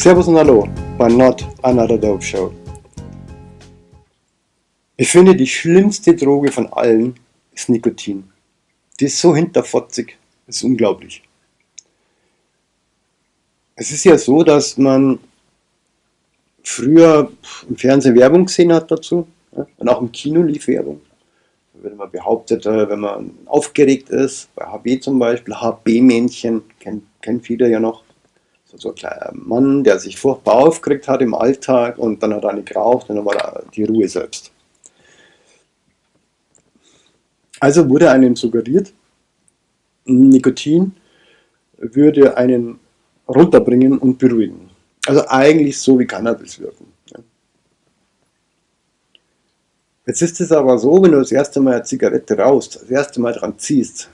Servus und Hallo bei Not Another Dope Show. Ich finde, die schlimmste Droge von allen ist Nikotin. Die ist so hinterfotzig, ist unglaublich. Es ist ja so, dass man früher im Fernsehen Werbung gesehen hat dazu und auch im Kino lief Werbung. Da wird man behauptet, äh, wenn man aufgeregt ist, bei HB zum Beispiel, HB-Männchen, kennen, kennen viele ja noch, so ein kleiner Mann, der sich furchtbar aufgeregt hat im Alltag und dann hat er eine geraucht und dann war da die Ruhe selbst. Also wurde einem suggeriert, Nikotin würde einen runterbringen und beruhigen. Also eigentlich so wie Cannabis wirken. Jetzt ist es aber so, wenn du das erste Mal eine Zigarette rauchst, das erste Mal dran ziehst,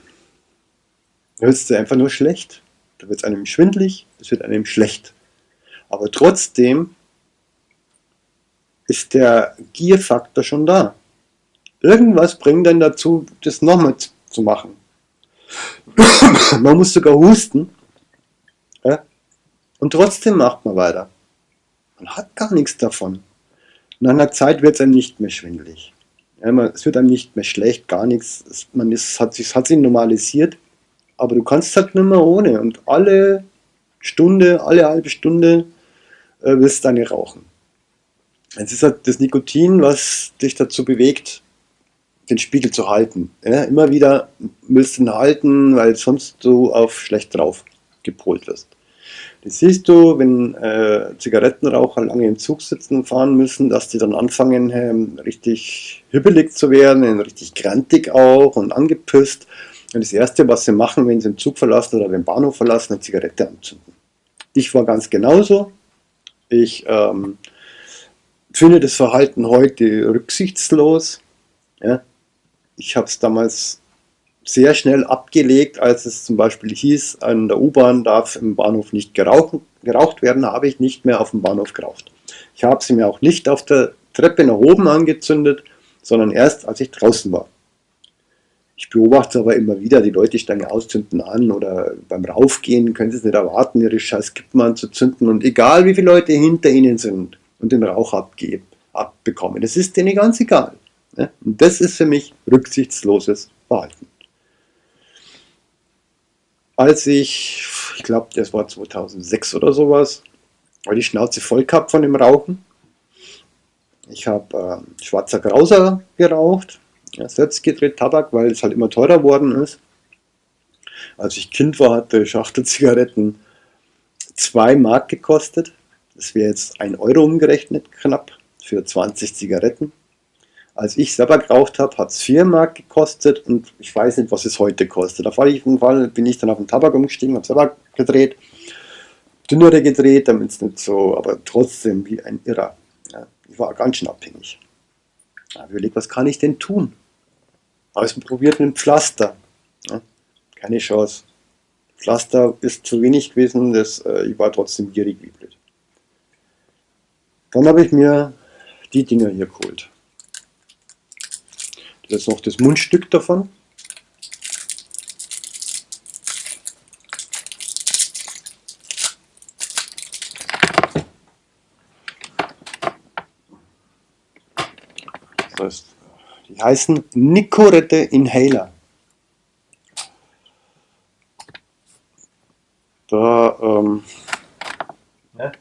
ist es einfach nur schlecht. Da wird es einem schwindlig, es wird einem schlecht. Aber trotzdem ist der Gierfaktor schon da. Irgendwas bringt dann dazu, das nochmal zu machen. man muss sogar husten. Ja? Und trotzdem macht man weiter. Man hat gar nichts davon. Nach einer Zeit wird es einem nicht mehr schwindelig. Ja, man, es wird einem nicht mehr schlecht, gar nichts. Es, man ist, hat, sich, hat sich normalisiert. Aber du kannst halt nicht mehr ohne. Und alle Stunde, alle halbe Stunde äh, willst du eine rauchen. Es ist halt das Nikotin, was dich dazu bewegt, den Spiegel zu halten. Ja, immer wieder willst du ihn halten, weil sonst du auf schlecht drauf gepolt wirst. Das siehst du, wenn äh, Zigarettenraucher lange im Zug sitzen und fahren müssen, dass die dann anfangen, ähm, richtig hibbelig zu werden, richtig grantig auch und angepisst. Und das Erste, was sie machen, wenn sie den Zug verlassen oder den Bahnhof verlassen, eine Zigarette anzünden. Ich war ganz genauso. Ich ähm, finde das Verhalten heute rücksichtslos. Ja, ich habe es damals sehr schnell abgelegt, als es zum Beispiel hieß, an der U-Bahn darf im Bahnhof nicht geraucht, geraucht werden, habe ich nicht mehr auf dem Bahnhof geraucht. Ich habe sie mir auch nicht auf der Treppe nach oben angezündet, sondern erst als ich draußen war. Ich beobachte aber immer wieder, die Leute steigen auszünden an oder beim Raufgehen können sie es nicht erwarten, ihre scheiß Kippen anzuzünden und egal wie viele Leute hinter ihnen sind und den Rauch abgeben, abbekommen, das ist denen ganz egal. Ne? Und das ist für mich rücksichtsloses Verhalten. Als ich, ich glaube, das war 2006 oder sowas, war die Schnauze voll gehabt von dem Rauchen. Ich habe äh, schwarzer Grauser geraucht, selbst gedreht Tabak, weil es halt immer teurer worden ist. Als ich Kind war, hatte Schachtel Zigaretten 2 Mark gekostet. Das wäre jetzt 1 Euro umgerechnet knapp für 20 Zigaretten. Als ich selber geraucht habe, hat es 4 Mark gekostet und ich weiß nicht, was es heute kostet. Auf jeden Fall bin ich dann auf den Tabak umgestiegen, habe selber gedreht, dünnere gedreht, damit es nicht so, aber trotzdem wie ein Irrer. Ja, ich war ganz schön abhängig. Ich habe überlegt, was kann ich denn tun? Habe es probiert mit einem Pflaster. Ja, keine Chance. Pflaster ist zu wenig gewesen, das, äh, ich war trotzdem gierig wie blöd. Dann habe ich mir die Dinger hier geholt. Das ist noch das Mundstück davon. Das heißt, die heißen Nicorette Inhaler. Da ähm, ja,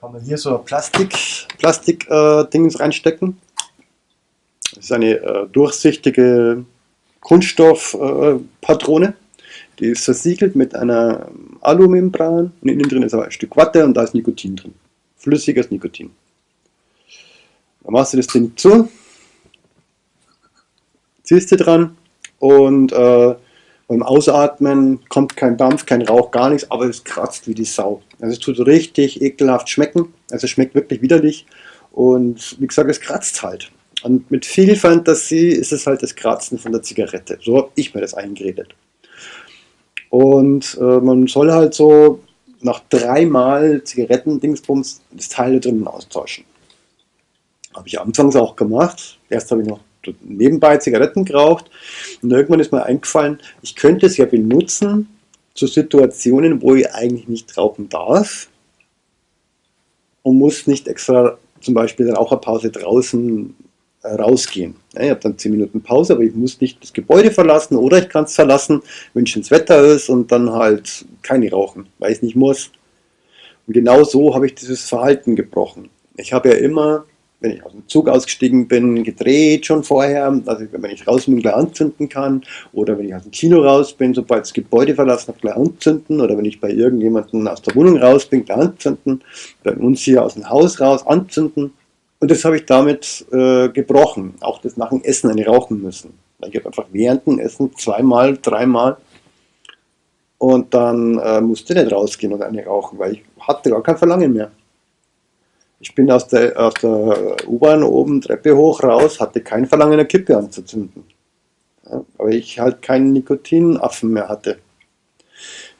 kann man hier so ein Plastik, Plastik äh, Dings reinstecken. Das ist eine äh, durchsichtige Kunststoffpatrone. Äh, die ist versiegelt mit einer Alumembran und innen drin ist aber ein Stück Watte und da ist Nikotin drin. Flüssiges Nikotin. Dann machst du das Ding zu, du dran und äh, beim Ausatmen kommt kein Dampf, kein Rauch, gar nichts, aber es kratzt wie die Sau. Also es tut richtig ekelhaft schmecken, also es schmeckt wirklich widerlich und wie gesagt, es kratzt halt. Und mit viel Fantasie ist es halt das Kratzen von der Zigarette. So habe ich mir das eingeredet. Und äh, man soll halt so nach dreimal Zigarettendingsbums das Teil drinnen austauschen. Habe ich anfangs auch gemacht. Erst habe ich noch nebenbei Zigaretten geraucht und irgendwann ist mir eingefallen, ich könnte es ja benutzen zu Situationen, wo ich eigentlich nicht rauchen darf. und muss nicht extra zum Beispiel in Raucherpause draußen äh, rausgehen. Ja, ich habe dann 10 Minuten Pause, aber ich muss nicht das Gebäude verlassen oder ich kann es verlassen, wenn schönes Wetter ist und dann halt keine rauchen, weil ich es nicht muss. Und genau so habe ich dieses Verhalten gebrochen. Ich habe ja immer wenn ich aus dem Zug ausgestiegen bin, gedreht schon vorher, also wenn ich raus bin, gleich anzünden kann, oder wenn ich aus dem Kino raus bin, sobald das Gebäude verlassen habe, gleich anzünden, oder wenn ich bei irgendjemandem aus der Wohnung raus bin, gleich anzünden, bei uns hier aus dem Haus raus anzünden. Und das habe ich damit äh, gebrochen, auch das nach dem Essen eine rauchen müssen. Ich habe einfach während dem Essen zweimal, dreimal und dann äh, musste ich nicht rausgehen und eine rauchen, weil ich hatte gar kein Verlangen mehr. Ich bin aus der, aus der U-Bahn oben, Treppe hoch, raus, hatte kein Verlangen, eine Kippe anzuzünden. Ja, aber ich halt keinen Nikotinaffen mehr hatte.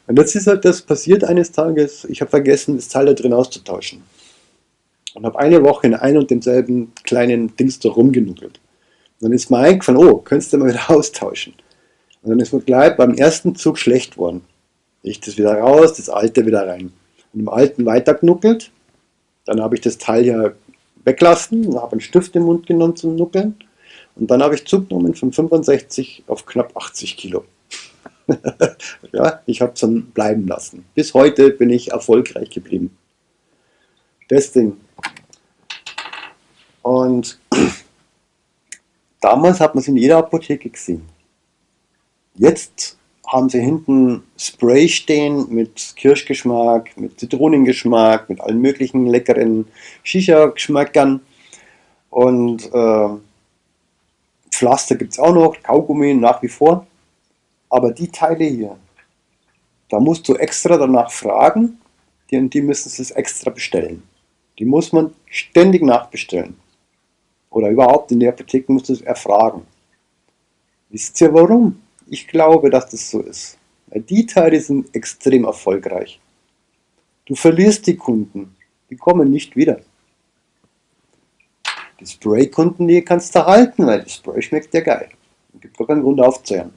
Und jetzt ist halt das passiert eines Tages, ich habe vergessen, das Teil da drin auszutauschen. Und habe eine Woche in einem und demselben kleinen Dings da rumgenuckelt. Und dann ist mir eingefallen, oh, könntest du mal wieder austauschen. Und dann ist mir gleich beim ersten Zug schlecht worden. Ich das wieder raus, das alte wieder rein. Und im alten weitergenuckelt dann habe ich das Teil ja weglassen, habe einen Stift im Mund genommen zum Nuckeln und dann habe ich zugenommen von 65 auf knapp 80 Kilo. ja, ich habe es dann bleiben lassen. Bis heute bin ich erfolgreich geblieben. Das Ding. Und damals hat man es in jeder Apotheke gesehen. Jetzt haben sie hinten Spray stehen mit Kirschgeschmack, mit Zitronengeschmack, mit allen möglichen leckeren Shisha-Geschmackern. Und äh, Pflaster gibt es auch noch, Kaugummi nach wie vor. Aber die Teile hier, da musst du extra danach fragen, die, die müssen es extra bestellen. Die muss man ständig nachbestellen. Oder überhaupt in der Apotheke musst du es erfragen. Wisst ihr warum? Ich glaube, dass das so ist. Weil die Teile sind extrem erfolgreich. Du verlierst die Kunden. Die kommen nicht wieder. Die Spray-Kunden, die kannst du halten, weil das Spray schmeckt dir geil. Es gibt gar keinen Grund aufzuhören.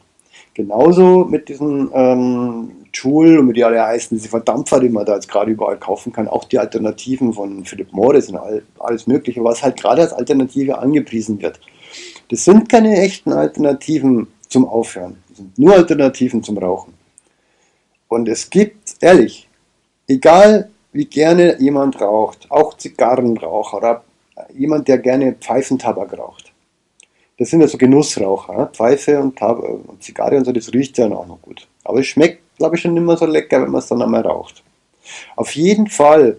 Genauso mit diesen ähm, Joule und wie die alle heißen, diese Verdampfer, die man da jetzt gerade überall kaufen kann, auch die Alternativen von Philip Morris und all, alles mögliche, was halt gerade als Alternative angepriesen wird. Das sind keine echten Alternativen zum Aufhören. Das sind nur Alternativen zum Rauchen. Und es gibt, ehrlich, egal wie gerne jemand raucht, auch Zigarrenraucher oder jemand, der gerne Pfeifentabak raucht. Das sind ja so Genussraucher. Pfeife und, Tab und Zigarre und so, das riecht ja auch noch gut. Aber es schmeckt, glaube ich, schon mehr so lecker, wenn man es dann einmal raucht. Auf jeden Fall,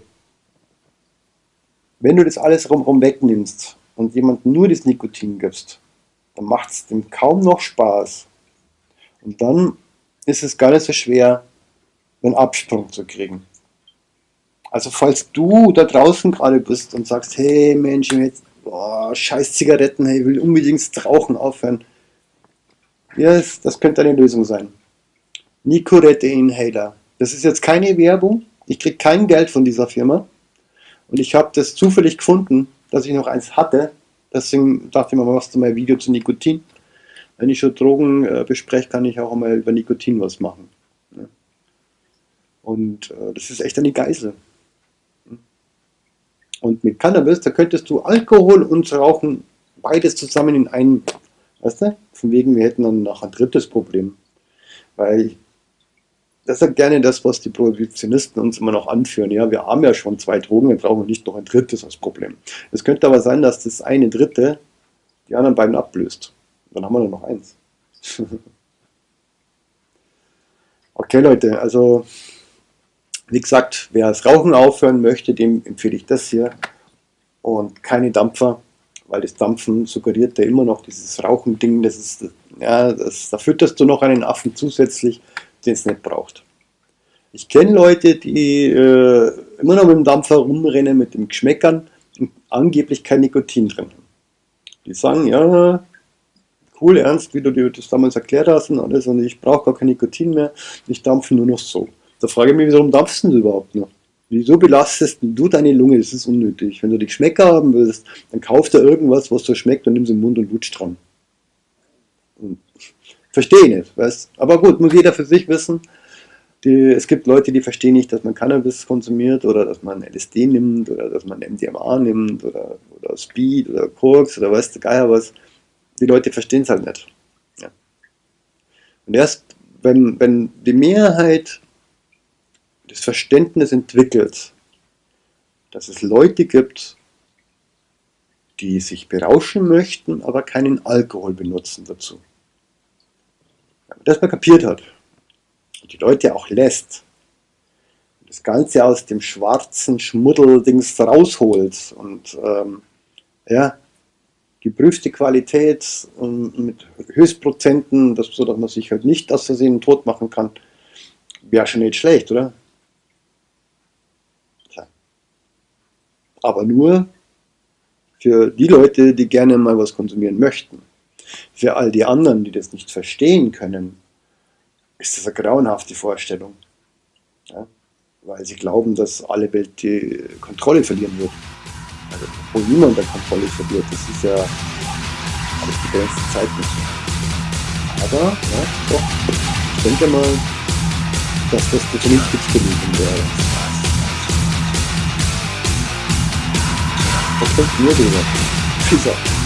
wenn du das alles rumrum wegnimmst und jemandem nur das Nikotin gibst, dann macht es dem kaum noch Spaß. Und dann ist es gar nicht so schwer, einen Absprung zu kriegen. Also falls du da draußen gerade bist und sagst, hey Mensch, jetzt, boah, scheiß Zigaretten, hey, ich will unbedingt das Rauchen aufhören. Das, das könnte eine Lösung sein. Nicorette Inhaler. Das ist jetzt keine Werbung. Ich kriege kein Geld von dieser Firma. Und ich habe das zufällig gefunden, dass ich noch eins hatte Deswegen dachte ich mir, machst du mal ein Video zu Nikotin. Wenn ich schon Drogen äh, bespreche, kann ich auch mal über Nikotin was machen. Ne? Und äh, das ist echt eine Geisel. Und mit Cannabis, da könntest du Alkohol und Rauchen beides zusammen in einen, weißt du? Von wegen, wir hätten dann noch ein drittes Problem. Weil das ist gerne das, was die Prohibitionisten uns immer noch anführen. Ja, wir haben ja schon zwei Drogen, wir brauchen nicht noch ein drittes als Problem. Es könnte aber sein, dass das eine dritte die anderen beiden ablöst. Dann haben wir nur noch eins. okay, Leute, also wie gesagt, wer das Rauchen aufhören möchte, dem empfehle ich das hier. Und keine Dampfer, weil das Dampfen suggeriert ja immer noch dieses Rauchending. Das ist, ja, das, da fütterst du noch einen Affen zusätzlich den es nicht braucht. Ich kenne Leute, die äh, immer noch mit dem Dampfer rumrennen, mit dem Geschmäckern und angeblich kein Nikotin drin haben. Die sagen, ja, cool, ernst, wie du dir das damals erklärt hast und alles, und ich brauche gar kein Nikotin mehr, ich dampfe nur noch so. Da frage ich mich, warum dampfst du überhaupt noch? Wieso belastest du deine Lunge? Das ist unnötig. Wenn du die Geschmäcker haben willst, dann kauf dir irgendwas, was so schmeckt und nimm es im Mund und lutsch dran. Verstehe nicht, weißt Aber gut, muss jeder für sich wissen. Die, es gibt Leute, die verstehen nicht, dass man Cannabis konsumiert oder dass man LSD nimmt oder dass man MDMA nimmt oder, oder Speed oder Koks oder weiß der Geier was. Die Leute verstehen es halt nicht. Ja. Und erst wenn, wenn die Mehrheit das Verständnis entwickelt, dass es Leute gibt, die sich berauschen möchten, aber keinen Alkohol benutzen dazu. Wenn man kapiert hat die Leute auch lässt, das Ganze aus dem schwarzen Schmuddeldings rausholt und ähm, ja, geprüfte Qualität und mit Höchstprozenten, dass, so dass man sich halt nicht aus Versehen tot machen kann, wäre schon nicht schlecht, oder? Aber nur für die Leute, die gerne mal was konsumieren möchten. Für all die anderen, die das nicht verstehen können, ist das eine grauenhafte Vorstellung. Ja? Weil sie glauben, dass alle Welt die Kontrolle verlieren wird. Also, wo niemand der Kontrolle verliert, das ist ja alles begrenzte Zeit nicht. Aber, ja, doch, ich denke mal, dass das der vernünftigste Lösung wäre. Was denkt ihr darüber? Peace out.